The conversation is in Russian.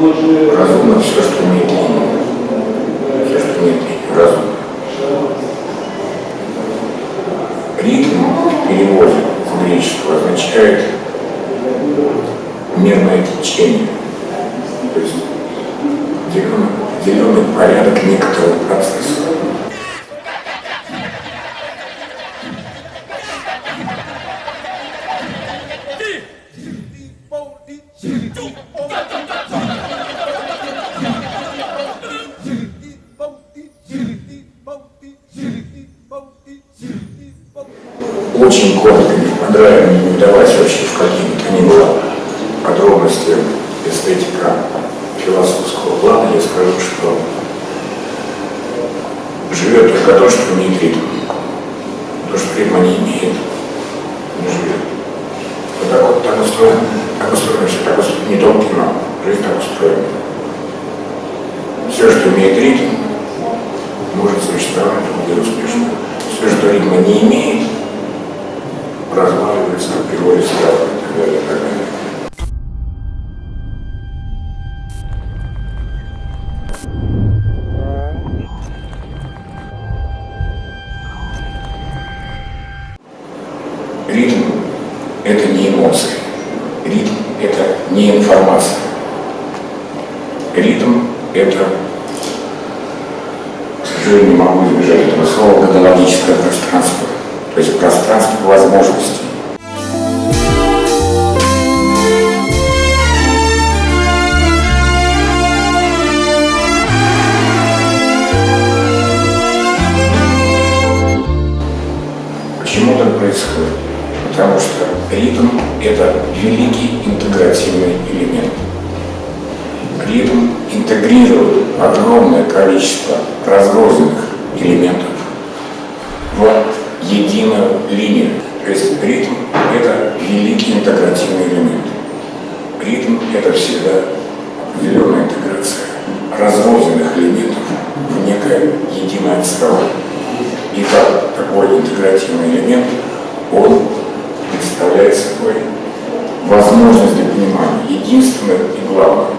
Разумно все, что имеет линию. Все, что имеет линию, разумно. Ритм в переводе с греческого означает мерное течение. То есть определенный, определенный порядок некоторого процесса. Очень коротко, не понравилось, не вдаваясь вообще в какие бы то ни было подробности эстетика философского плана, я скажу, что живет только то, что имеет ритм. То, что ритма не имеет, не живет. Вот так вот так устроено, так устроено все, так устроено, не только кино, жизнь так устроена. Все, что имеет ритм, может существовать будет успешно. Все, что ритма не имеет, эмоции. Ритм – это не информация. Ритм – это, к сожалению, не могу избежать этого слова, годологическое пространство. То есть пространство возможностей. Потому что ритм – это великий интегративный элемент. Ритм интегрирует огромное количество разрозненных элементов в единую линию. То есть ритм – это великий интегративный элемент. Ритм – это всегда определенная интеграция разрозненных элементов в некое единое целое. И так, такой интегративный элемент, являет собой возможность для понимания единственного и главного